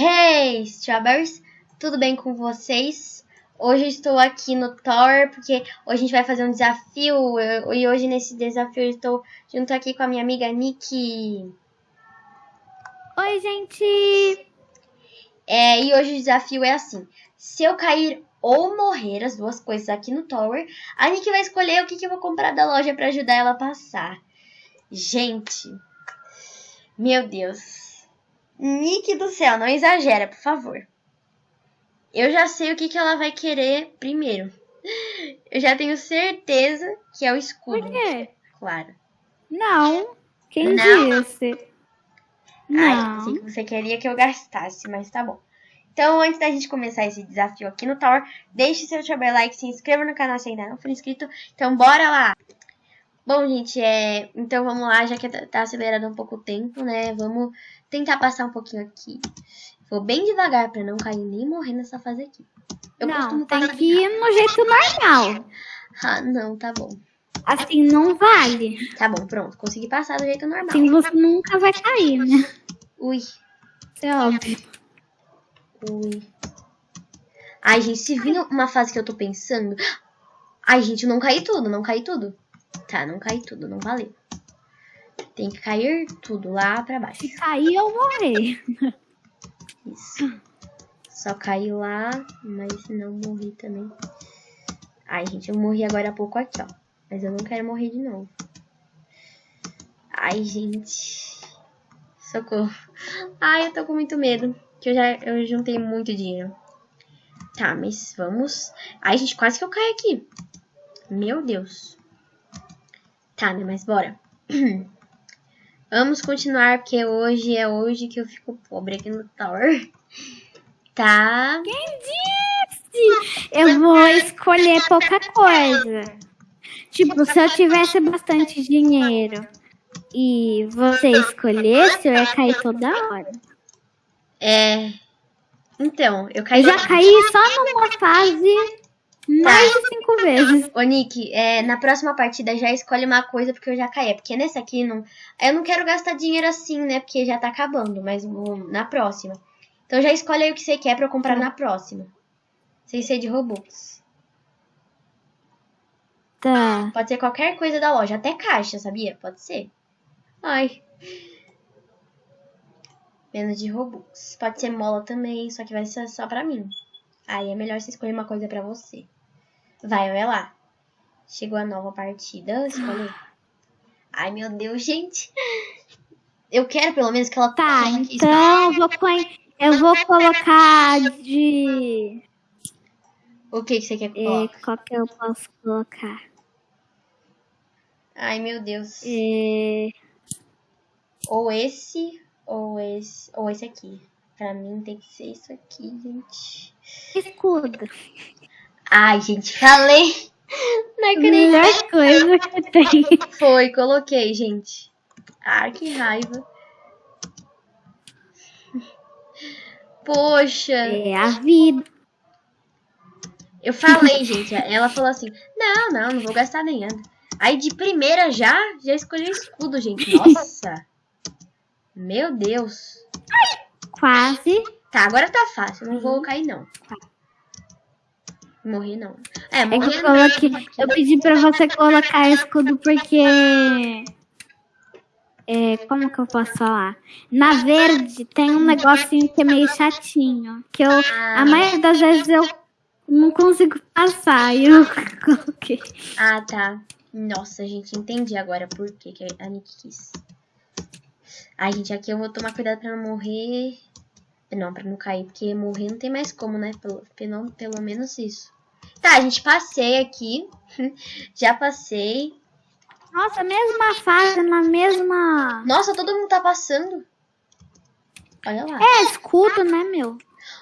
Hey, Strawberries! Tudo bem com vocês? Hoje eu estou aqui no Tower porque hoje a gente vai fazer um desafio e hoje nesse desafio eu estou junto aqui com a minha amiga Nick. Oi, gente! É, e hoje o desafio é assim: se eu cair ou morrer, as duas coisas aqui no Tower, a Nick vai escolher o que, que eu vou comprar da loja para ajudar ela a passar. Gente, meu Deus. Nick do céu, não exagera, por favor. Eu já sei o que, que ela vai querer primeiro. Eu já tenho certeza que é o escudo. Por quê? Claro. Não. Quem Não. disse? Ai, Não. sei que você queria que eu gastasse, mas tá bom. Então, antes da gente começar esse desafio aqui no Tower, deixe seu super like, se inscreva no canal se ainda não for inscrito. Então, bora lá! Bom, gente, é... então vamos lá, já que tá acelerando um pouco o tempo, né? Vamos tentar passar um pouquinho aqui. Vou bem devagar pra não cair nem morrer nessa fase aqui. Eu não, costumo tem que ir no jeito normal. Ah, não, tá bom. Assim não vale. Tá bom, pronto. Consegui passar do jeito normal. Assim você nunca vai cair, né? Ui, é óbvio. ui. Ai, gente, se vir uma fase que eu tô pensando... Ai, gente, não caí tudo, não caí tudo. Tá, não caí tudo, não valeu. Tem que cair tudo lá pra baixo. Se cair ou morrer. Isso. Só caiu lá, mas não morri também. Ai, gente, eu morri agora há pouco aqui, ó. Mas eu não quero morrer de novo. Ai, gente. Socorro. Ai, eu tô com muito medo. Que eu já eu juntei muito dinheiro. Tá, mas vamos. Ai, gente, quase que eu caio aqui. Meu Deus. Tá, né? Mas bora. Vamos continuar, porque hoje é hoje que eu fico pobre aqui no Tower. Tá. Quem disse? Eu vou escolher pouca coisa. Tipo, se eu tivesse bastante dinheiro e você escolhesse, eu ia cair toda hora. É. Então, eu caí. Eu já caí só numa fase mais de cinco vezes. Ô, Nick, é, na próxima partida já escolhe uma coisa porque eu já caí. É Porque nessa aqui não. Eu não quero gastar dinheiro assim, né? Porque já tá acabando, mas na próxima. Então já escolhe aí o que você quer pra eu comprar na próxima. Sem ser de Robux. Tá. Pode ser qualquer coisa da loja, até caixa, sabia? Pode ser. Ai. Menos de Robux. Pode ser mola também, só que vai ser só pra mim. Aí é melhor você escolher uma coisa pra você. Vai, olha lá. Chegou a nova partida. Escolhe. Ai, meu Deus, gente. Eu quero pelo menos que ela Tá, então eu vou, eu vou colocar de. O que, que você quer colocar? qual que eu posso colocar? Ai, meu Deus. É, Ou esse, ou esse, ou esse aqui. Pra mim tem que ser isso aqui, gente. escudo. Ai, gente, falei. Não acredito. Melhor coisa que tem. Foi, coloquei, gente. Ah, que raiva. Poxa, É a vida. eu falei, gente. Ela falou assim: Não, não, não vou gastar nem nada. Aí de primeira já, já escolhi o escudo, gente. Nossa. Meu Deus. Quase. Tá, agora tá fácil. Não vou cair, não. Morrer, não. É, É morrer eu não. coloquei. Eu pedi pra você colocar escudo porque. É, como que eu posso falar? Na verde tem um negocinho que é meio chatinho. Que eu. A maioria das vezes eu não consigo passar. E eu coloquei. Ah, tá. Nossa, gente, entendi agora por que, que a Nick quis. Ai, gente, aqui eu vou tomar cuidado pra não morrer. Não, pra não cair, porque morrer não tem mais como, né? Pelo, pelo, pelo menos isso. Tá, gente, passei aqui. Já passei. Nossa, mesma fase, na mesma. Nossa, todo mundo tá passando. Olha lá. É escudo, né, meu?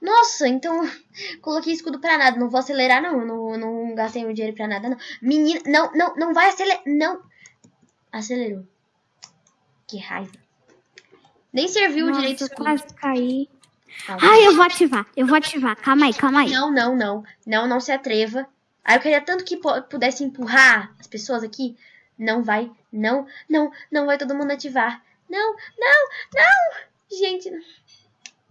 Nossa, então coloquei escudo pra nada. Não vou acelerar, não. Não, não gastei meu dinheiro pra nada, não. Menina, não, não, não vai acelerar. Não. Acelerou. Que raiva. Nem serviu Nossa, direito escudo. quase caí. Ah, Ai, eu vou ativar. Eu vou ativar. Calma aí, calma aí. Não, não, não. Não, não se atreva. Aí eu queria tanto que pudesse empurrar as pessoas aqui. Não vai. Não, não, não vai todo mundo ativar. Não, não, não. Gente.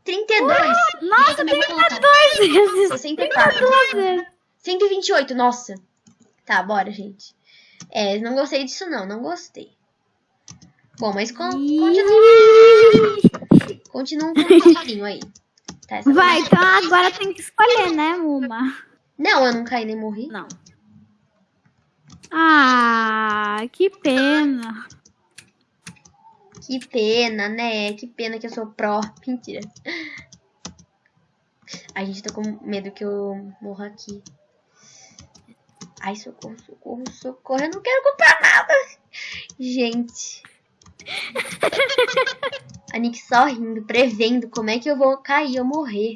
32. Nossa, Eu também vou colocar. 32 vezes. 64. 32 vezes. 128, nossa. Tá, bora, gente. É, não gostei disso não, não gostei. Bom, mas con continua, Continua com o solinho aí. Tá, essa Vai, então agora tem que escolher, né, Muma? Não, eu não caí nem morri. Não. Ah, que pena. Que pena, né? Que pena que eu sou pró. Mentira. A gente tá com medo que eu morra aqui. Ai, socorro, socorro, socorro. Eu não quero comprar nada. Gente. A Nick só rindo, prevendo como é que eu vou cair ou morrer.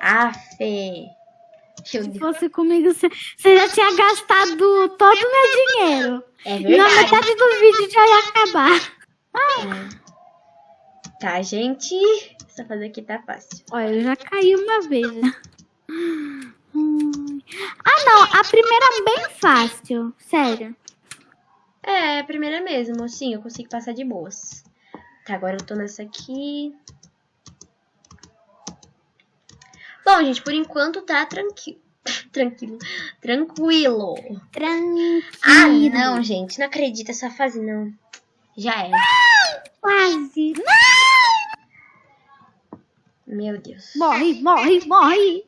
Ah, Fê. Meu Se fosse comigo, você já tinha gastado todo o meu dinheiro. É E na verdade. metade do vídeo já ia acabar. Tá, gente. Essa fase aqui tá fácil. Olha, eu já caí uma vez. Hum. Ah, não. A primeira é bem fácil. Sério. É, a primeira mesmo. Sim, eu consigo passar de boas. Tá, agora eu tô nessa aqui. Bom, gente, por enquanto tá tranquilo. Tranquilo. Tranquilo. Tranquilo. Ah, não, gente. Não acredito essa fase, não. Já era. Quase. Meu Deus. Morre, morre, morre.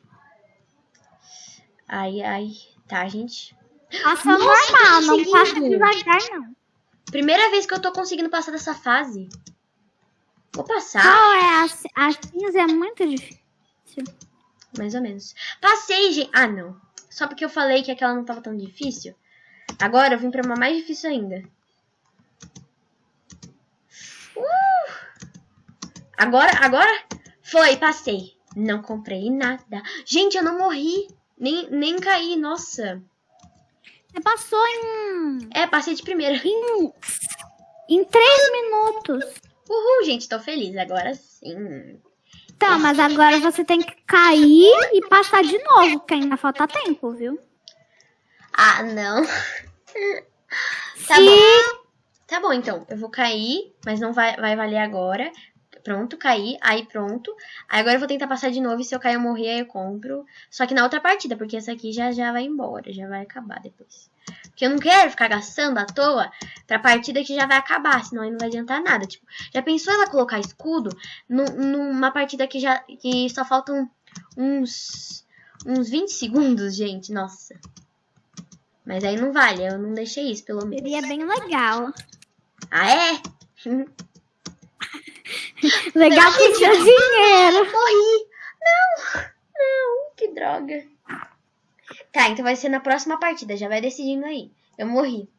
Ai, ai. Tá, gente. Passa normal, não passa devagar, não. Primeira vez que eu tô conseguindo passar dessa fase. Vou passar. Qual é as, as cinza é muito difícil. Mais ou menos. Passei, gente. Ah, não. Só porque eu falei que aquela não tava tão difícil. Agora eu vim pra uma mais difícil ainda. Uh! Agora, agora foi, passei. Não comprei nada. Gente, eu não morri. Nem, nem caí, nossa. Você passou em, É, passei de primeira. em, em três minutos. Uhul, gente, tô feliz. Agora sim. Então, mas agora você tem que cair e passar de novo, porque ainda falta tempo, viu? Ah, não. Tá Se- bom. Tá bom, então. Eu vou cair, mas não vai, vai valer agora. Pronto, caí. Aí pronto. Aí agora eu vou tentar passar de novo. E se eu cair ou morrer, aí eu compro. Só que na outra partida, porque essa aqui já, já vai embora. Já vai acabar depois. Porque eu não quero ficar gastando à toa pra partida que já vai acabar. Senão aí não vai adiantar nada. Tipo, já pensou ela colocar escudo nu- numa partida que já que só faltam uns, uns 20 segundos, gente? Nossa. Mas aí não vale, eu não deixei isso, pelo menos. Seria bem legal. Ah, é? Legal pro seu dinheiro. Morri! Não! Não, que droga. Tá, então vai ser na próxima partida, já vai decidindo aí. Eu morri.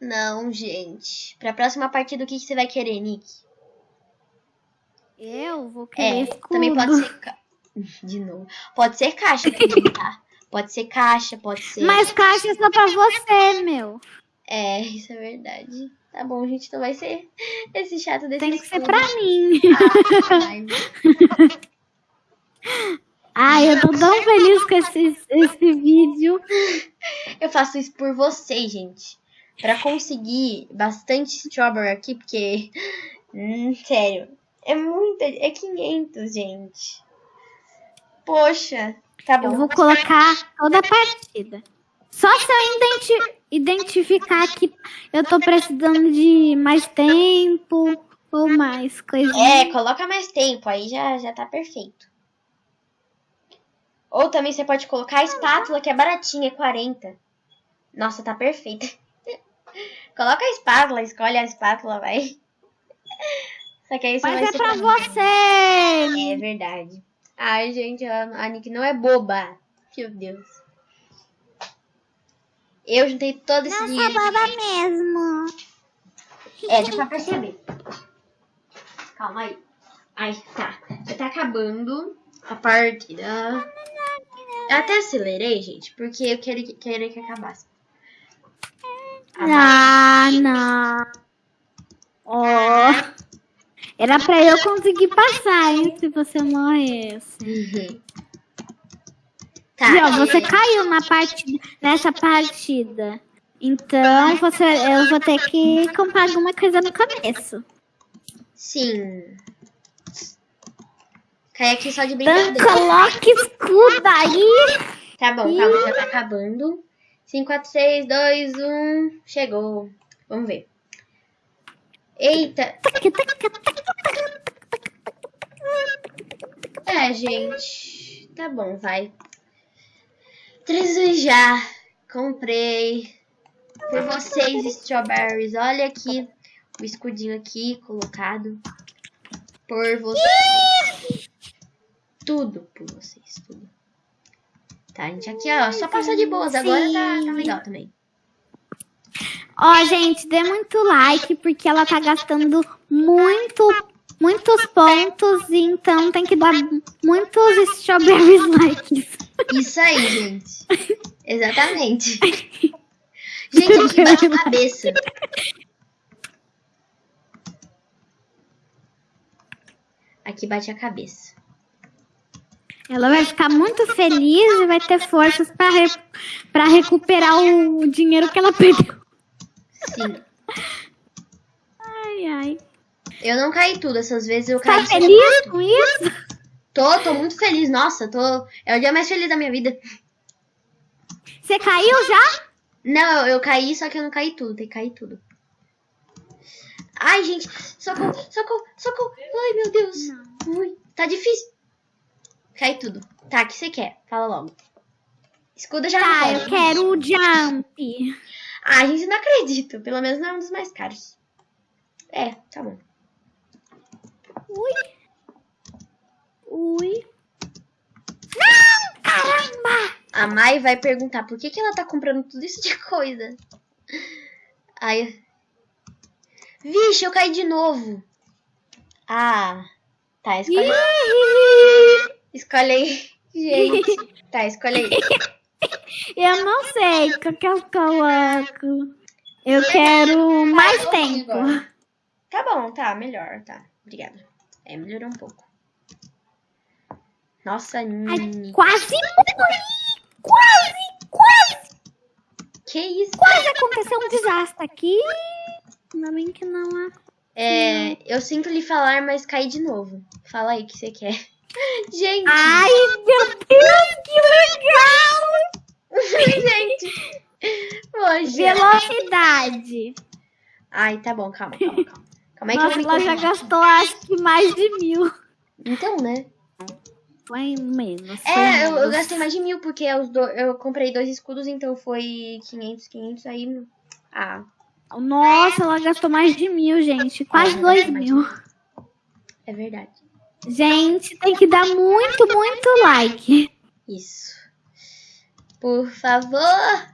Não, gente. Pra próxima partida, o que, que você vai querer, Nick? Eu vou É, querer escudo. também pode ser... ca- De novo. Pode ser caixa também, tá? Pode ser caixa, pode ser... Mas caixa é só pra você, meu. É, isso é verdade. Tá bom, gente, então vai ser esse chato desse Tem que ser pra mim. Ai, Ai, eu tô tão feliz com esse, esse vídeo. Eu faço isso por vocês, gente. Pra conseguir bastante strawberry aqui, porque. Hum, sério. É muita. É 500, gente. Poxa. Tá bom. Eu vou colocar toda a partida. Só se eu identi- identificar que eu tô precisando de mais tempo ou mais coisinha. É, coloca mais tempo, aí já, já tá perfeito. Ou também você pode colocar a espátula, que é baratinha, é 40. Nossa, tá perfeita. Coloca a espátula, escolhe a espátula, vai. Só que aí você vai Mas é ser pra você. É verdade. Ai, gente, a, a Nick não é boba. Meu Deus. Eu juntei todo esse dinheiro. mesmo. É, dá pra perceber. Calma aí. Ai, tá. Já tá acabando a partida. Eu até acelerei, gente, porque eu queria, que- queria que acabasse. Ah, não. Ó. Era pra eu conseguir passar, hein, se você morresse. Uhum. Tá. E, ó, você e- caiu na partida, nessa partida. Então, você, eu vou ter que comprar alguma coisa no começo. Sim. Cai aqui só de Então brincadeira. coloque escudo aí. Tá bom, calma, já tá acabando. 5, 4, 6, 2, 1. Chegou. Vamos ver. Eita. É, gente. Tá bom, vai. Três já. Comprei. Por vocês, strawberries. Olha aqui o escudinho aqui colocado. Por vocês. Tudo por vocês, tudo. Tá, gente, aqui, ó. Só passou de boas. Agora tá, tá legal também. Ó, gente, dê muito like, porque ela tá gastando muito, muitos pontos, então tem que dar muitos strawberries likes. Isso aí, gente. Exatamente. Gente, aqui bate a cabeça. Aqui bate a cabeça. Ela vai ficar muito feliz e vai ter forças pra, re pra recuperar o dinheiro que ela perdeu. Sim. Ai, ai. Eu não caí tudo. Essas vezes eu caí. Tá feliz com isso? Tô, tô muito feliz. Nossa, tô. É o dia mais feliz da minha vida. Você caiu já? Não, eu, eu caí, só que eu não caí tudo. Tem que cair tudo. Ai, gente. Socorro, socorro, socorro. Ai, meu Deus. Ui, tá difícil. Cai tudo. Tá, o que você quer? Fala logo. Escuda já Tá, eu quero o jump. Ah, gente, não acredito. Pelo menos não é um dos mais caros. É, tá bom. Ui. Ui. Não, caramba. A Mai vai perguntar por que, que ela tá comprando tudo isso de coisa. Aí. Vixe, eu caí de novo. Ah. Tá, escolhe. Escolhe aí. Gente. Tá, escolhe aí. Eu não sei o que eu coloco. Eu quero mais tempo. Tá bom, tá, melhor, tá. Obrigada. É, melhorou um pouco. Nossa, Nini. Quase morri. Quase, quase, Que isso? quase aconteceu um desastre aqui. Ainda bem que não há. É, eu sinto lhe falar, mas caí de novo. Fala aí o que você quer. Gente! Ai, meu Deus, que legal! Gente! Velocidade. Ai, tá bom, calma, calma, calma. Calma aí que eu Nossa, ela já gastou acho que mais de mil. Então, né? Foi menos. foi É, eu, eu menos. gastei mais de mil, porque os do- eu comprei dois escudos, então foi 500, 500, aí... Ah, Nossa, ela gastou mais de mil, gente. Quase Ah, dois mil. é verdade. Gente, tem que dar muito, muito like. Isso. Por favor.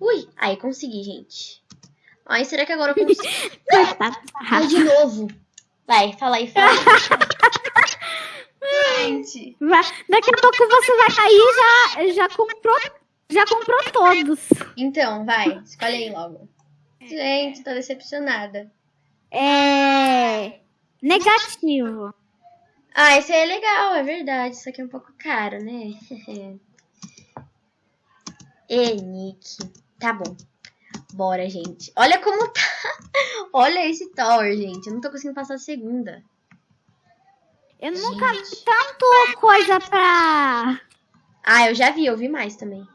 Ui, aí consegui, gente. Ai, será que agora eu consigo? Coitada. Ai, de novo. Vai, fala aí, fala gente. Vai- Daqui a pouco você vai cair e já, já comprou. Já comprou todos. Então, vai, escolhe aí logo. Gente, tô decepcionada. É. Negativo. Ah, esse aí é legal, é verdade. Isso aqui é um pouco caro, né? e Nick. Tá bom. Bora, gente. Olha como tá. Olha esse Tower, gente. Eu não tô conseguindo passar a segunda. Eu nunca vi Gente. tanto coisa pra. Ah, eu já vi, eu vi mais também.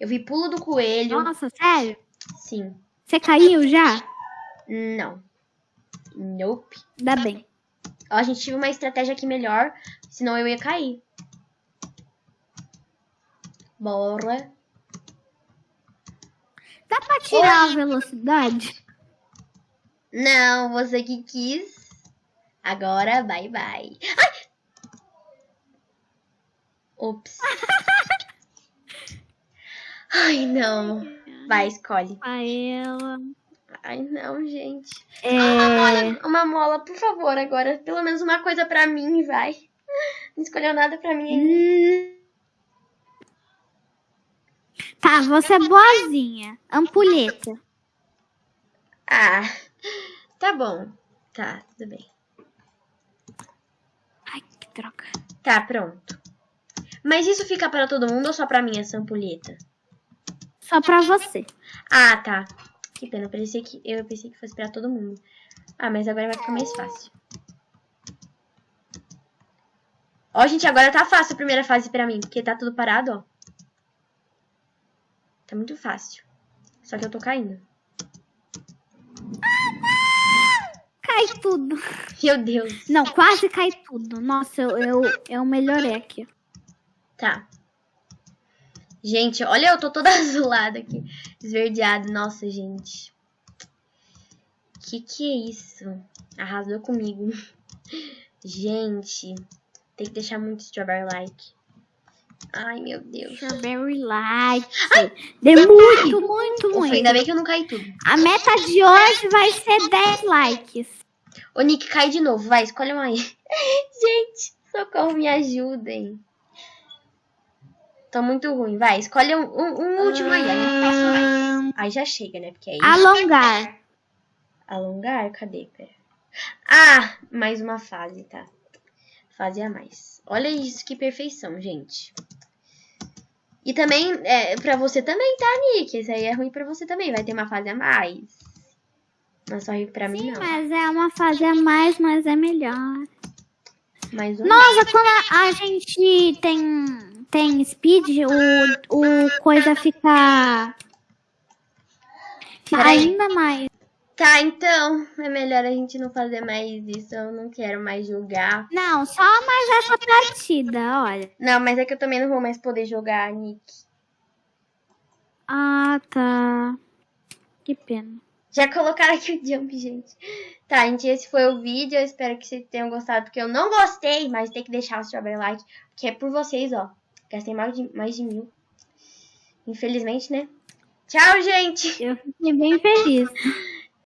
Eu vi pulo do coelho. Nossa, sério? Sim. Você caiu já? Não. Nope. Ainda bem. Ó, a gente tive uma estratégia aqui melhor, senão eu ia cair. Bora. Dá pra tirar a velocidade? Não, você que quis. Agora, bye bye. Ai! Ops. Ai, não. Vai, escolhe. A ela. Ai, não, gente. É. Olha, uma mola, por favor, agora. Pelo menos uma coisa pra mim, vai. Não escolheu nada pra mim ainda. Tá, você é boazinha. Ampulheta. Ah, tá bom. Tá, tudo bem. Ai, que droga. Tá, pronto. Mas isso fica para todo mundo ou só pra mim essa ampulheta? Só pra você. Ah, tá. Que pena, eu pensei que, eu pensei que fosse pra todo mundo. Ah, mas agora vai ficar mais fácil. Ó, gente, agora tá fácil a primeira fase pra mim, porque tá tudo parado, ó. Tá muito fácil. Só que eu tô caindo. Cai tudo. Meu Deus. Não, quase cai tudo. Nossa, eu, eu, eu melhorei aqui. Tá. Gente, olha, eu tô toda azulada aqui. Esverdeada. Nossa, gente. Que que é isso? Arrasou comigo. Gente, tem que deixar muito strawberry like. Ai, meu Deus. Strawberry Light. Deu muito, muito, Ufa, muito. ainda bem que eu não caí tudo. A meta de hoje vai ser 10 likes. Ô, Nick, cai de novo. Vai, escolhe uma aí. Gente, socorro, me ajudem. Tô muito ruim. Vai, escolhe um, um- um último aí. Aí. Aí já chega, né? Porque aí... Alongar. Alongar? Cadê? Pera. Ah, mais uma fase, tá? Fase a mais. Olha isso, que perfeição, gente. E também, é, pra você também, tá, Nick? Esse aí é ruim pra você também. Vai ter uma fase a mais. Não é só ruim pra mim, não. Mas é uma fase a mais, mas é melhor. Mais um. Nossa, quando a, a gente tem, tem speed, o, o coisa fica Peraí. ainda mais. Tá, então, é melhor a gente não fazer mais isso. Eu não quero mais jogar. Não, só mais essa partida, olha. Não, mas é que eu também não vou mais poder jogar, Nick. Ah, tá. Que pena. Já colocaram aqui o jump, gente. Tá, gente, esse foi o vídeo. Eu espero que vocês tenham gostado, porque eu não gostei, mas tem que deixar o strawberry like, porque é por vocês, ó. Gastei mais de, mais de mil. Infelizmente, né? Tchau, gente! Eu fiquei bem feliz.